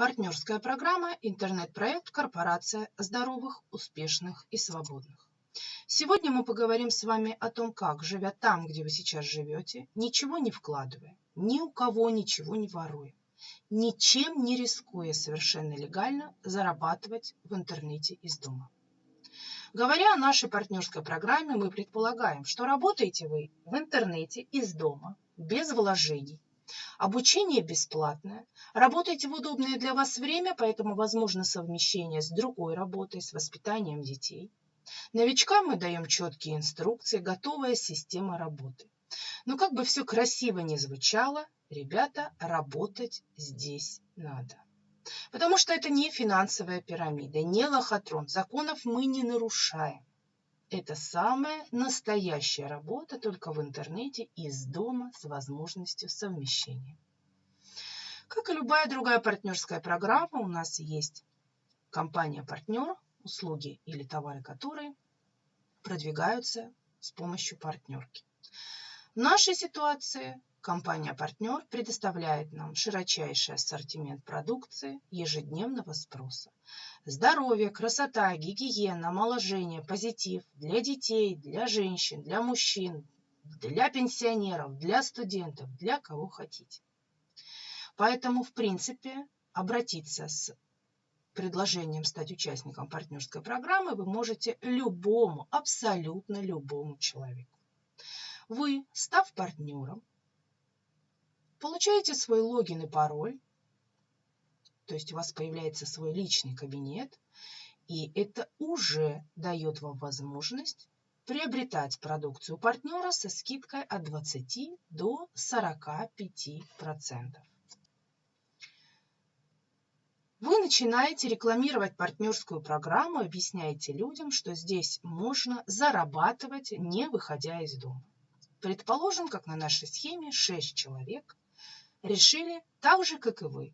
Партнерская программа «Интернет-проект Корпорация здоровых, успешных и свободных». Сегодня мы поговорим с вами о том, как, живя там, где вы сейчас живете, ничего не вкладывая, ни у кого ничего не воруя, ничем не рискуя совершенно легально зарабатывать в интернете из дома. Говоря о нашей партнерской программе, мы предполагаем, что работаете вы в интернете из дома, без вложений, Обучение бесплатное. Работаете в удобное для вас время, поэтому возможно совмещение с другой работой, с воспитанием детей. Новичкам мы даем четкие инструкции, готовая система работы. Но как бы все красиво не звучало, ребята, работать здесь надо. Потому что это не финансовая пирамида, не лохотрон. Законов мы не нарушаем. Это самая настоящая работа, только в интернете, из дома, с возможностью совмещения. Как и любая другая партнерская программа, у нас есть компания-партнер, услуги или товары которые продвигаются с помощью партнерки. В нашей ситуации Компания-партнер предоставляет нам широчайший ассортимент продукции ежедневного спроса. Здоровье, красота, гигиена, омоложение, позитив для детей, для женщин, для мужчин, для пенсионеров, для студентов, для кого хотите. Поэтому, в принципе, обратиться с предложением стать участником партнерской программы вы можете любому, абсолютно любому человеку. Вы, став партнером, Получаете свой логин и пароль, то есть у вас появляется свой личный кабинет, и это уже дает вам возможность приобретать продукцию партнера со скидкой от 20 до 45%. Вы начинаете рекламировать партнерскую программу, объясняете людям, что здесь можно зарабатывать, не выходя из дома. Предположим, как на нашей схеме 6 человек решили, так же, как и вы,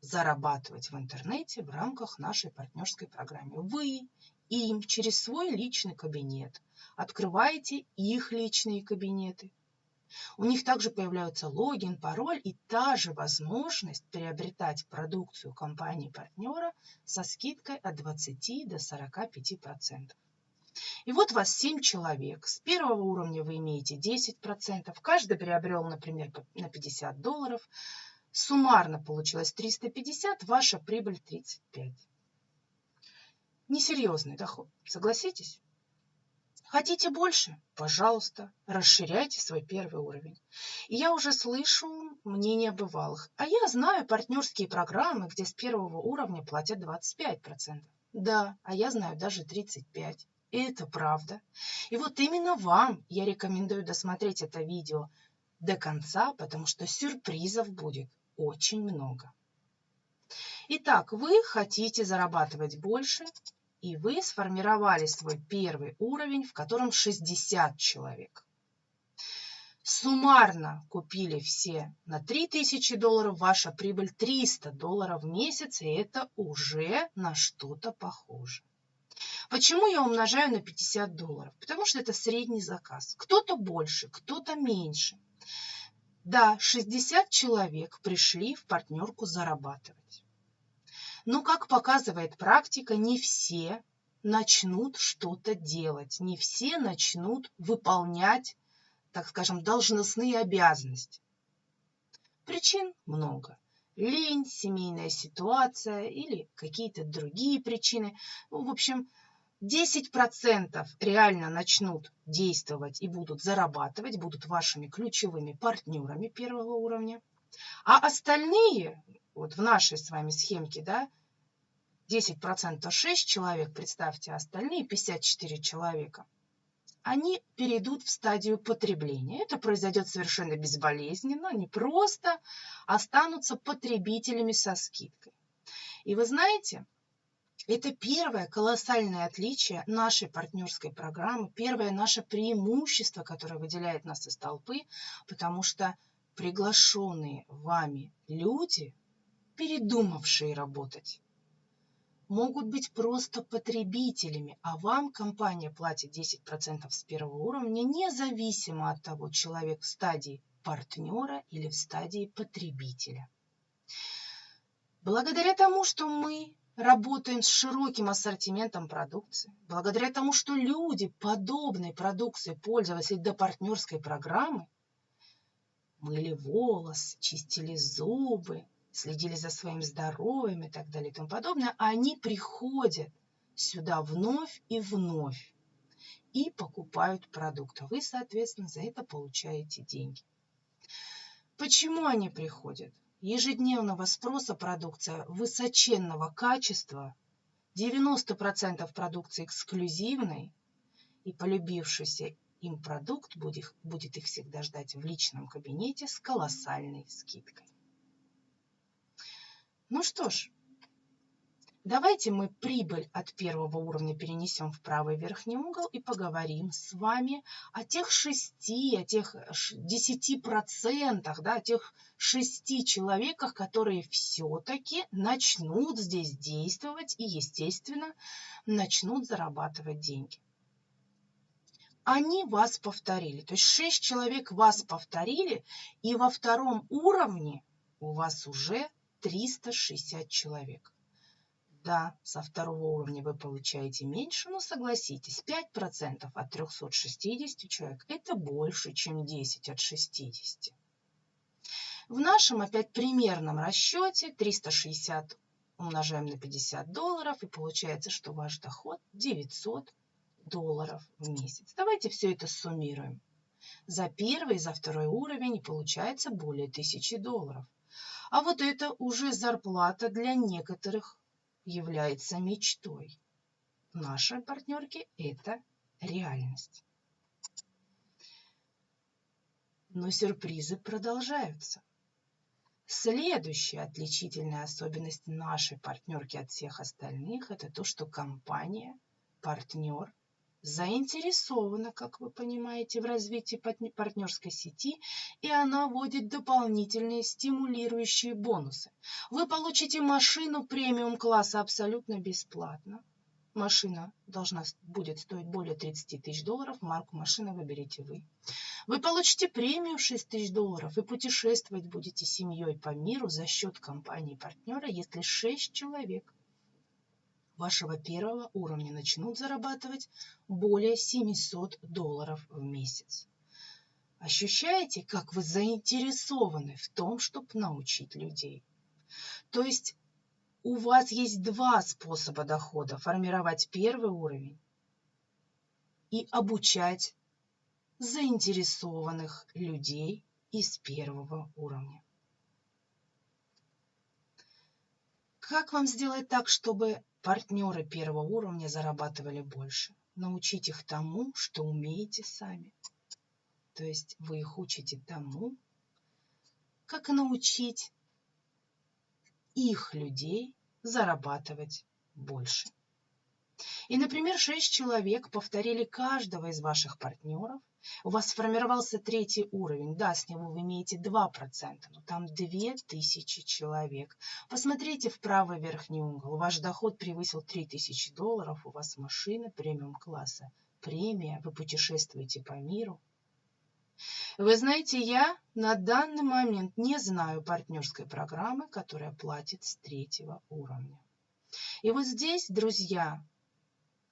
зарабатывать в интернете в рамках нашей партнерской программы. Вы им через свой личный кабинет открываете их личные кабинеты. У них также появляются логин, пароль и та же возможность приобретать продукцию компании-партнера со скидкой от 20 до 45%. И вот вас 7 человек. С первого уровня вы имеете 10%. Каждый приобрел, например, на 50 долларов. Суммарно получилось 350, ваша прибыль 35. Несерьезный доход, согласитесь? Хотите больше? Пожалуйста, расширяйте свой первый уровень. И я уже слышу мнение бывалых. А я знаю партнерские программы, где с первого уровня платят 25%. Да, а я знаю даже 35%. И это правда. И вот именно вам я рекомендую досмотреть это видео до конца, потому что сюрпризов будет очень много. Итак, вы хотите зарабатывать больше, и вы сформировали свой первый уровень, в котором 60 человек. Суммарно купили все на 3000 долларов, ваша прибыль 300 долларов в месяц, и это уже на что-то похоже. Почему я умножаю на 50 долларов? Потому что это средний заказ. Кто-то больше, кто-то меньше. Да, 60 человек пришли в партнерку зарабатывать. Но, как показывает практика, не все начнут что-то делать, не все начнут выполнять, так скажем, должностные обязанности. Причин много лень, семейная ситуация или какие-то другие причины. В общем, 10% реально начнут действовать и будут зарабатывать, будут вашими ключевыми партнерами первого уровня. А остальные, вот в нашей с вами схемке, да, 10% 6 человек, представьте, остальные 54 человека – они перейдут в стадию потребления. Это произойдет совершенно безболезненно, они просто останутся потребителями со скидкой. И вы знаете, это первое колоссальное отличие нашей партнерской программы, первое наше преимущество, которое выделяет нас из толпы, потому что приглашенные вами люди, передумавшие работать, могут быть просто потребителями, а вам компания платит 10% с первого уровня, независимо от того, человек в стадии партнера или в стадии потребителя. Благодаря тому, что мы работаем с широким ассортиментом продукции, благодаря тому, что люди подобной продукции пользовались до партнерской программы, мыли волос, чистили зубы, следили за своим здоровьем и так далее и тому подобное, они приходят сюда вновь и вновь и покупают продукты. Вы, соответственно, за это получаете деньги. Почему они приходят? Ежедневного спроса продукция высоченного качества, 90% продукции эксклюзивной и полюбившийся им продукт будет, будет их всегда ждать в личном кабинете с колоссальной скидкой. Ну что ж, давайте мы прибыль от первого уровня перенесем в правый верхний угол и поговорим с вами о тех шести, о тех десяти процентах, да, о тех шести человеках, которые все-таки начнут здесь действовать и, естественно, начнут зарабатывать деньги они вас повторили. То есть 6 человек вас повторили, и во втором уровне у вас уже 360 человек. Да, со второго уровня вы получаете меньше, но согласитесь, 5% от 360 человек – это больше, чем 10 от 60. В нашем опять примерном расчете 360 умножаем на 50 долларов, и получается, что ваш доход 900 долларов в месяц. Давайте все это суммируем. За первый и за второй уровень получается более 1000 долларов. А вот это уже зарплата для некоторых является мечтой. Нашей партнерки это реальность. Но сюрпризы продолжаются. Следующая отличительная особенность нашей партнерки от всех остальных – это то, что компания, партнер заинтересована, как вы понимаете, в развитии партнерской сети, и она вводит дополнительные стимулирующие бонусы. Вы получите машину премиум класса абсолютно бесплатно. Машина должна будет стоить более 30 тысяч долларов, марку машины выберете вы. Вы получите премию 6 тысяч долларов и путешествовать будете семьей по миру за счет компании-партнера, если 6 человек вашего первого уровня начнут зарабатывать более 700 долларов в месяц. Ощущаете, как вы заинтересованы в том, чтобы научить людей? То есть у вас есть два способа дохода. Формировать первый уровень и обучать заинтересованных людей из первого уровня. Как вам сделать так, чтобы партнеры первого уровня зарабатывали больше? Научить их тому, что умеете сами. То есть вы их учите тому, как научить их людей зарабатывать больше. И, например, шесть человек повторили каждого из ваших партнеров у вас сформировался третий уровень, да, с него вы имеете 2%, но там 2000 человек. Посмотрите в правый верхний угол, ваш доход превысил 3000 долларов, у вас машина премиум-класса, премия, вы путешествуете по миру. Вы знаете, я на данный момент не знаю партнерской программы, которая платит с третьего уровня. И вот здесь, друзья,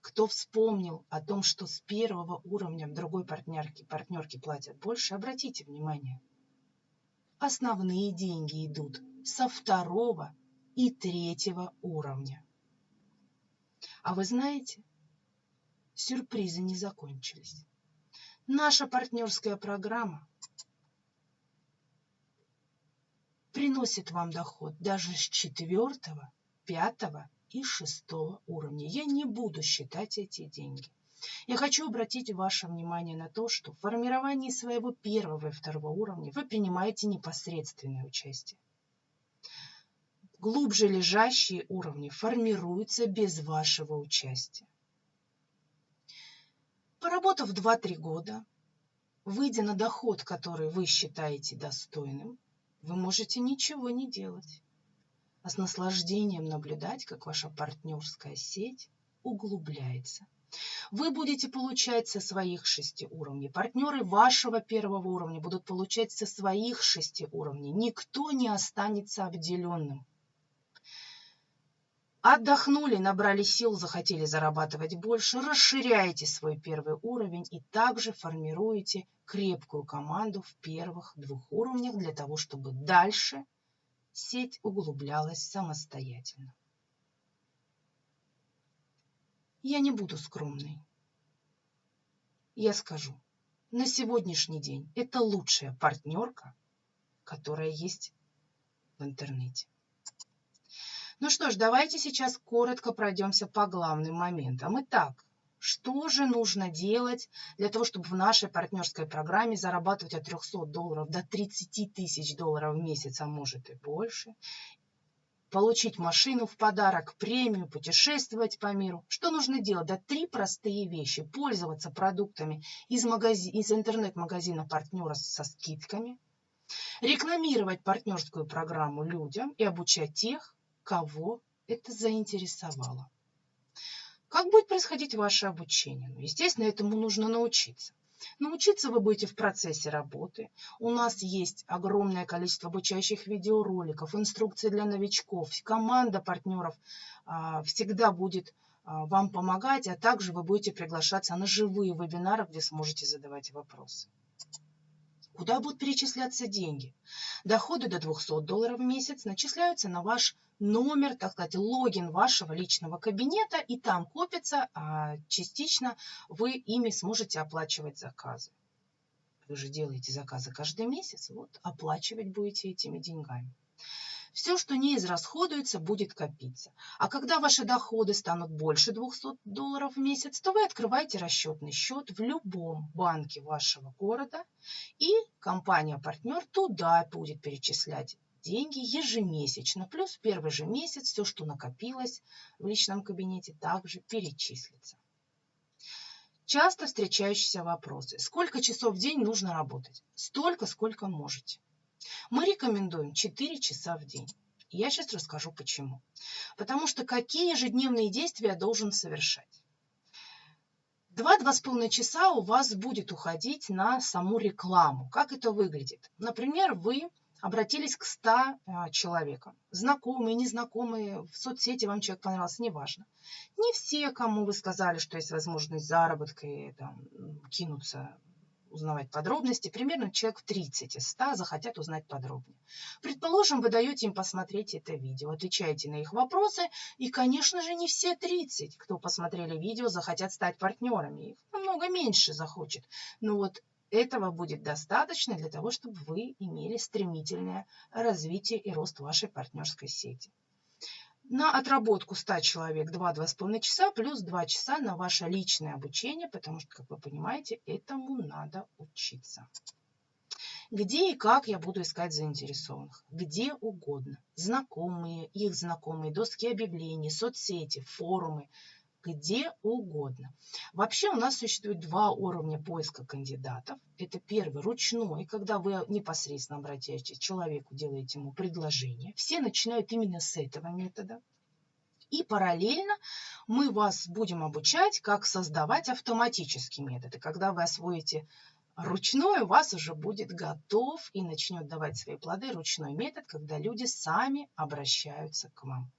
кто вспомнил о том, что с первого уровня другой партнерки, партнерки платят больше, обратите внимание. Основные деньги идут со второго и третьего уровня. А вы знаете, сюрпризы не закончились. Наша партнерская программа приносит вам доход даже с четвертого, пятого и шестого уровня. Я не буду считать эти деньги. Я хочу обратить ваше внимание на то, что в формировании своего первого и второго уровня вы принимаете непосредственное участие. Глубже лежащие уровни формируются без вашего участия. Поработав 2-3 года, выйдя на доход, который вы считаете достойным, вы можете ничего не делать а с наслаждением наблюдать, как ваша партнерская сеть углубляется. Вы будете получать со своих шести уровней. Партнеры вашего первого уровня будут получать со своих шести уровней. Никто не останется обделенным. Отдохнули, набрали сил, захотели зарабатывать больше, расширяете свой первый уровень и также формируете крепкую команду в первых двух уровнях для того, чтобы дальше сеть углублялась самостоятельно. Я не буду скромной. Я скажу, на сегодняшний день это лучшая партнерка, которая есть в интернете. Ну что ж, давайте сейчас коротко пройдемся по главным моментам. Итак, что же нужно делать для того, чтобы в нашей партнерской программе зарабатывать от 300 долларов до 30 тысяч долларов в месяц, а может и больше, получить машину в подарок, премию, путешествовать по миру. Что нужно делать? Да три простые вещи. Пользоваться продуктами из, магази... из интернет-магазина партнера со скидками, рекламировать партнерскую программу людям и обучать тех, кого это заинтересовало. Как будет происходить ваше обучение? Ну, естественно, этому нужно научиться. Научиться вы будете в процессе работы. У нас есть огромное количество обучающих видеороликов, инструкции для новичков. Команда партнеров а, всегда будет а, вам помогать, а также вы будете приглашаться на живые вебинары, где сможете задавать вопросы. Куда будут перечисляться деньги? Доходы до 200 долларов в месяц начисляются на ваш номер, так сказать, логин вашего личного кабинета, и там копится, а частично вы ими сможете оплачивать заказы. Вы же делаете заказы каждый месяц, вот оплачивать будете этими деньгами. Все, что не израсходуется, будет копиться. А когда ваши доходы станут больше 200 долларов в месяц, то вы открываете расчетный счет в любом банке вашего города, и компания-партнер туда будет перечислять деньги ежемесячно. Плюс первый же месяц все, что накопилось в личном кабинете, также перечислится. Часто встречающиеся вопросы. Сколько часов в день нужно работать? Столько, сколько можете. Мы рекомендуем 4 часа в день. Я сейчас расскажу почему. Потому что какие ежедневные действия я должен совершать? Два-два с половиной часа у вас будет уходить на саму рекламу. Как это выглядит? Например, вы обратились к 100 а, человекам. Знакомые, незнакомые, в соцсети вам человек понравился, неважно. Не все, кому вы сказали, что есть возможность заработка и там, кинуться узнавать подробности, примерно человек в 30 из 100 захотят узнать подробнее. Предположим, вы даете им посмотреть это видео, отвечаете на их вопросы, и, конечно же, не все 30, кто посмотрели видео, захотят стать партнерами. Их намного меньше захочет. Но вот этого будет достаточно для того, чтобы вы имели стремительное развитие и рост вашей партнерской сети на отработку 100 человек 2-2,5 часа плюс 2 часа на ваше личное обучение, потому что, как вы понимаете, этому надо учиться. Где и как я буду искать заинтересованных? Где угодно. Знакомые, их знакомые, доски объявлений, соцсети, форумы – где угодно. Вообще у нас существует два уровня поиска кандидатов. Это первый ручной, когда вы непосредственно обращаетесь к человеку, делаете ему предложение. Все начинают именно с этого метода. И параллельно мы вас будем обучать, как создавать автоматический метод. И когда вы освоите ручной, у вас уже будет готов и начнет давать свои плоды ручной метод, когда люди сами обращаются к вам.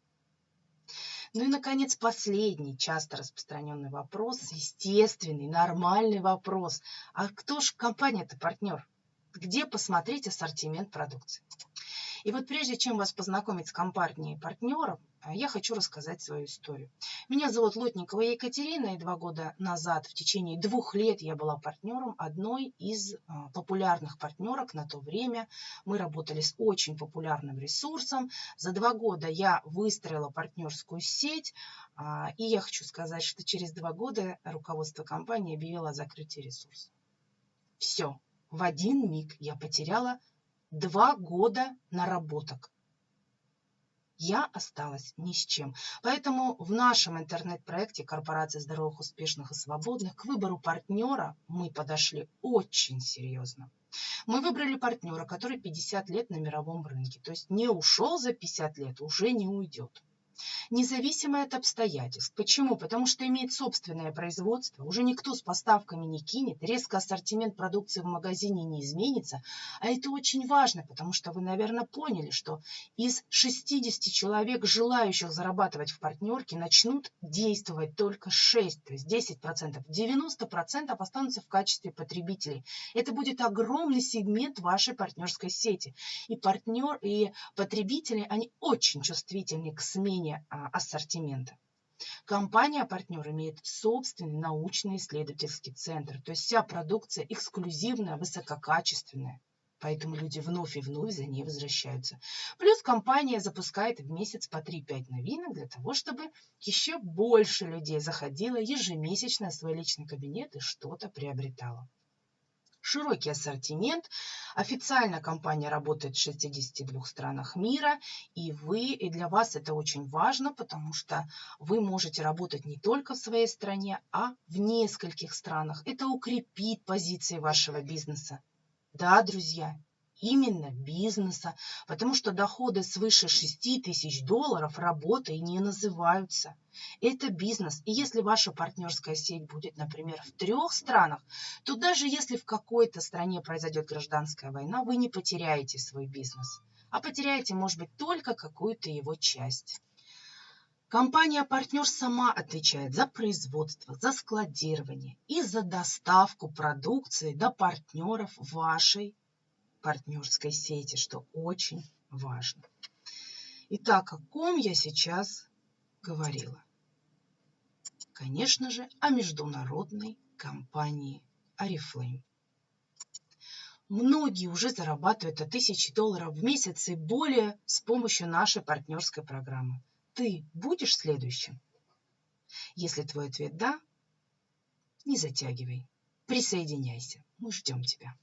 Ну и, наконец, последний часто распространенный вопрос, естественный, нормальный вопрос. А кто же компания-то партнер? Где посмотреть ассортимент продукции? И вот прежде чем вас познакомить с компанией партнером, я хочу рассказать свою историю. Меня зовут Лотникова Екатерина, и два года назад, в течение двух лет, я была партнером одной из а, популярных партнерок на то время. Мы работали с очень популярным ресурсом. За два года я выстроила партнерскую сеть, а, и я хочу сказать, что через два года руководство компании объявило о закрытии ресурса. Все, в один миг я потеряла два года наработок я осталась ни с чем. Поэтому в нашем интернет-проекте «Корпорация здоровых, успешных и свободных» к выбору партнера мы подошли очень серьезно. Мы выбрали партнера, который 50 лет на мировом рынке, то есть не ушел за 50 лет, уже не уйдет. Независимая от обстоятельств. Почему? Потому что имеет собственное производство, уже никто с поставками не кинет, резко ассортимент продукции в магазине не изменится. А это очень важно, потому что вы, наверное, поняли, что из 60 человек, желающих зарабатывать в партнерке, начнут действовать только 6, то есть 10%. 90% останутся в качестве потребителей. Это будет огромный сегмент вашей партнерской сети. И партнер, и потребители, они очень чувствительны к смене а, ассортимента. Компания-партнер имеет собственный научно-исследовательский центр, то есть вся продукция эксклюзивная, высококачественная. Поэтому люди вновь и вновь за ней возвращаются. Плюс компания запускает в месяц по 3-5 новинок для того, чтобы еще больше людей заходило ежемесячно в свой личный кабинет и что-то приобретало широкий ассортимент. Официально компания работает в 62 странах мира, и вы, и для вас это очень важно, потому что вы можете работать не только в своей стране, а в нескольких странах. Это укрепит позиции вашего бизнеса. Да, друзья, именно бизнеса, потому что доходы свыше 6 тысяч долларов работой не называются. Это бизнес. И если ваша партнерская сеть будет, например, в трех странах, то даже если в какой-то стране произойдет гражданская война, вы не потеряете свой бизнес, а потеряете, может быть, только какую-то его часть. Компания-партнер сама отвечает за производство, за складирование и за доставку продукции до партнеров вашей партнерской сети, что очень важно. Итак, о ком я сейчас говорила? Конечно же, о международной компании Oriflame. Многие уже зарабатывают от тысячи долларов в месяц и более с помощью нашей партнерской программы. Ты будешь следующим? Если твой ответ «да», не затягивай, присоединяйся, мы ждем тебя.